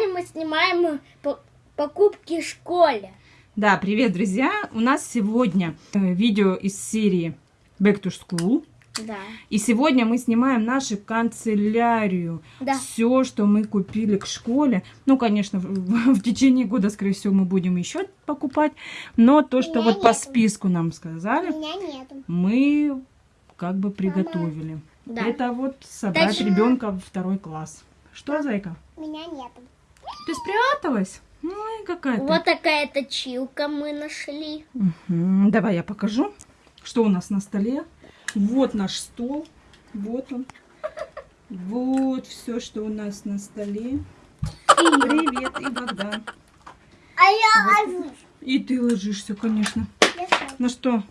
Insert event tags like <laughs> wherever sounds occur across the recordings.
сегодня мы снимаем по- покупки в школе. Да, привет, друзья! У нас сегодня э, видео из серии Back to School. Да. И сегодня мы снимаем нашу канцелярию. Да. Все, что мы купили к школе. Ну, конечно, в, в течение года, скорее всего, мы будем еще покупать. Но то, что меня вот по нету. списку нам сказали, мы как бы приготовили. Да. Это вот собрать Точно. ребенка в второй класс. Что, зайка? Меня нету. Ты спряталась? Ой, какая ты. Вот такая точилка мы нашли. Мгм. Давай я покажу, что у нас на столе. Вот наш стол. Вот он. Вот все, что у нас на столе. Привет, и вода. А я ложусь. И ты ложишься, конечно. Ну что,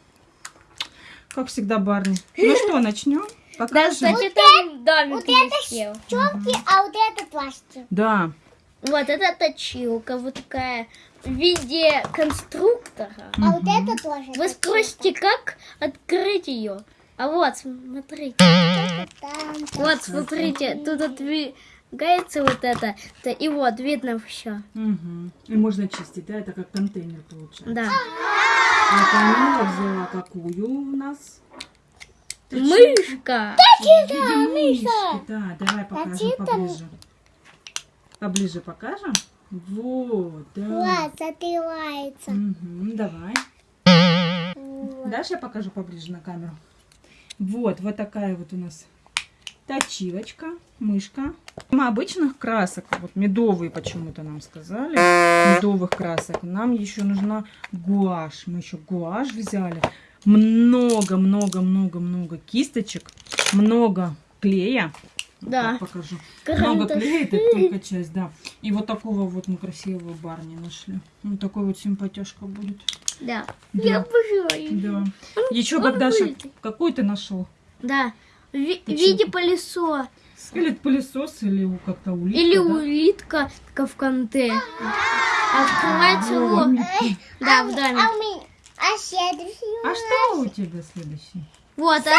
как всегда, Барни. Ну что, начнем? Да, Покажем? кстати, там домик вот это висел. Чёрки, а вот это пластик. Да. Вот это точилка, вот такая в виде конструктора. А вот это тоже. Вы спросите, как открыть ее? А вот, смотрите. Вот, смотрите, тут отвигается вот это. И вот, видно все. Мгм. И можно чистить, да? Это как контейнер получается. Да. А Камила взяла какую у нас? Мышка. Да, мышки, да, давай покажем поближе. Поближе покажем? Вот, да. Глаз закрывается. Мгм, давай. Дашь я покажу поближе на камеру? Вот, вот такая вот у нас точилочка, мышка. Мы обычных красок, вот медовые почему-то нам сказали, медовых красок. Нам еще нужна гуашь. Мы еще гуашь взяли. Много-много-много-много кисточек, много клея. Вот Да. так покажу. Много клея, это только часть, да. И вот такого вот мы красивого барни нашли. Вот такой вот симпатяшка будет. Да. Да. Я обожаю. Да. Еще он Богдаша, вылетит. какой ты нашел? Да. В ви- Ты виде чё? пылесос. Или пылесос, или у- как-то улитка, Или да? улитка такая в конте. Открывается его. Да, в доме. А. А следующий А что у тебя следующий? Вот, а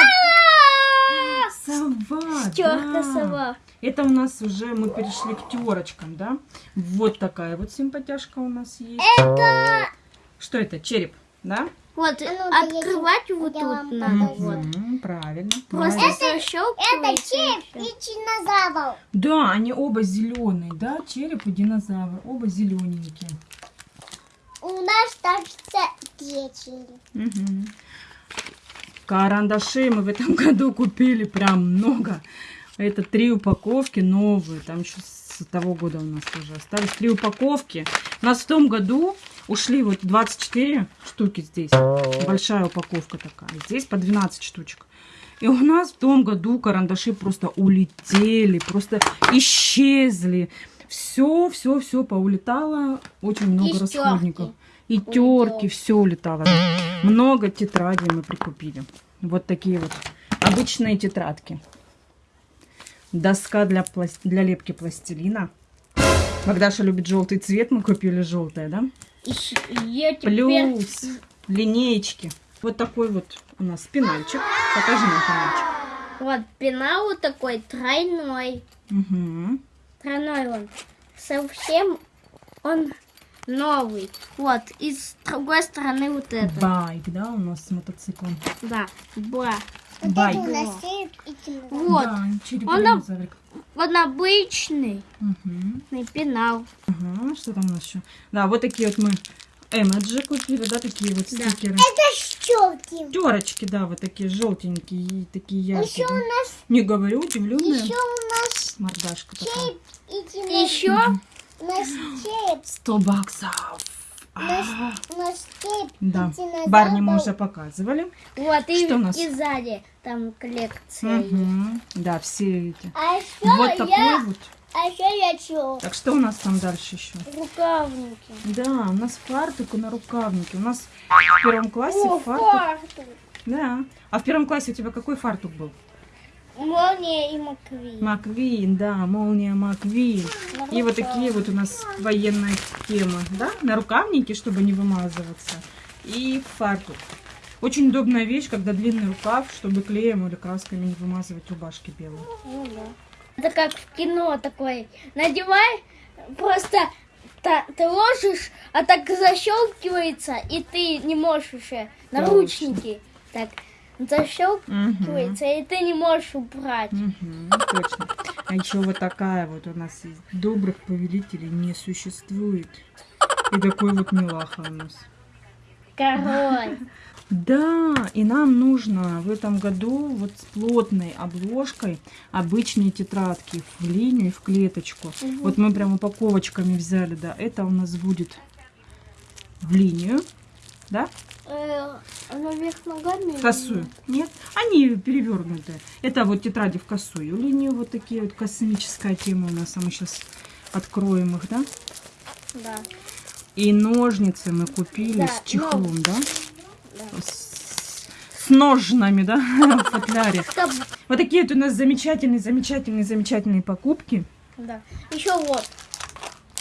Сова, терка сова. Это у нас уже мы перешли к терочкам, да? Вот такая вот симпатяшка у нас есть. Это... Что это? Череп, да? Вот, А ну, я открывать не- вот я тут надо. Вот. Правильно. Просто. Это защелкивается. череп и динозавр. Да, они оба зеленые, да? Череп и динозавр. Оба зелененькие. У нас также две черепа. Карандашей мы в этом <laughs> году купили прям много. Это три упаковки новые. Там еще с того года у нас уже остались три упаковки. У нас в том году ушли вот 24 штуки здесь. Большая упаковка такая. Здесь по 12 штучек. И у нас в том году карандаши просто улетели, просто исчезли. Все, все, все поулетало. Очень много И расходников. И терки, все улетало. Много тетрадей мы прикупили. Вот такие вот обычные тетрадки. Доска для, плас- для лепки пластилина. Богдаша любит желтый цвет, мы купили желтое, да? Я теперь... Плюс линеечки. Вот такой вот у нас пенальчик. Покажи нам пенальчик. Вот пенал вот такой тройной. Угу. Тройной он. Совсем он новый. Вот. И с другой стороны вот это. Байк, да, у нас с мотоциклом. Да. Ба. Вот Байк. это у нас череп и динозавр. Вот. Да, Он динозаврик. Он обычный Мгм. пенал. Ага, что там у нас еще? Да, вот такие вот мы эмоджи купили, да, такие вот Да. стикеры. Это щелки. Терочки, да, вот такие желтенькие и такие яркие. Еще у нас, Не говорю, удивленная еще у нас мордашка такая. Еще. 100 баксов. А, череп Да. Барни мы уже показывали. вот и, Что у нас? и сзади там коллекция. Мгм. Да, все эти. А еще Вот такой я, вот. а еще я что? Так что у нас там дальше еще? Рукавники. Да, у нас фартук и на рукавнике. У нас в первом классе О, фартук. фартук. Да. А в первом классе у тебя какой фартук был? Молния и маквин. Маквин, да, молния Маквин. И вот такие вот у нас военная тема, да, на рукавнике, чтобы не вымазываться. И фартук. Очень удобная вещь, когда длинный рукав, чтобы клеем или красками не вымазывать рубашки белые. Ну да. Это как в кино такой. Надевай просто та- ты ложишь, а так защелкивается, и ты не можешь уже наручники так защелкивается, и ты не можешь убрать. Мгм, точно. А еще вот такая вот у нас есть. Добрых повелителей не существует. И такой вот милаха у нас. Король. <laughs> Да, и нам нужно в этом году вот с плотной обложкой обычные тетрадки в линию и в клеточку. Вот мы прям упаковочками взяли, да. Это у нас будет в линию, да? Э, Она вверх ногами? Косую. Нет, они перевернутые. Это вот тетради в косую линию, вот такие вот космическая тема у нас. А мы сейчас откроем их, да? Да. И ножницы мы купили Да, с чехлом, да? С, с ножнами, да, <laughs> в футляре. Вот такие вот у нас замечательные, замечательные, замечательные покупки. Да. Еще вот.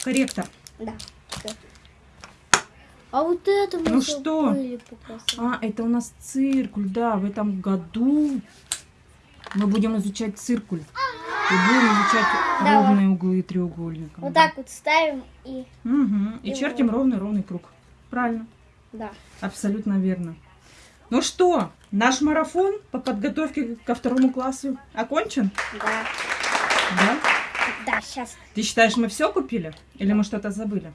Корректор. Да. А вот это мы Ну что? А, это у нас циркуль, да, в этом году мы будем изучать циркуль. И будем изучать Да, ровные углы треугольника. Вот да. так вот ставим и... Мгм. И И чертим ровный-ровный круг. Правильно. Да. Абсолютно верно. Ну что, наш марафон по подготовке ко второму классу окончен? Да. Да? Да, сейчас. Ты считаешь, мы все купили? Или мы что-то забыли?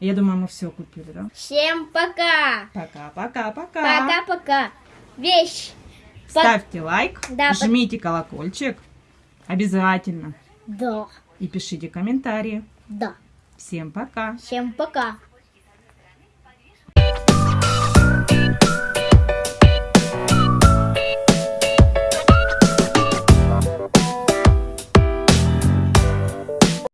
Я думаю, мы все купили, да? Всем пока. Пока-пока-пока. Пока-пока. Вещь. Ставьте лайк, Да, жмите колокольчик. Обязательно. Да. И пишите комментарии. Да. Всем пока. Всем пока.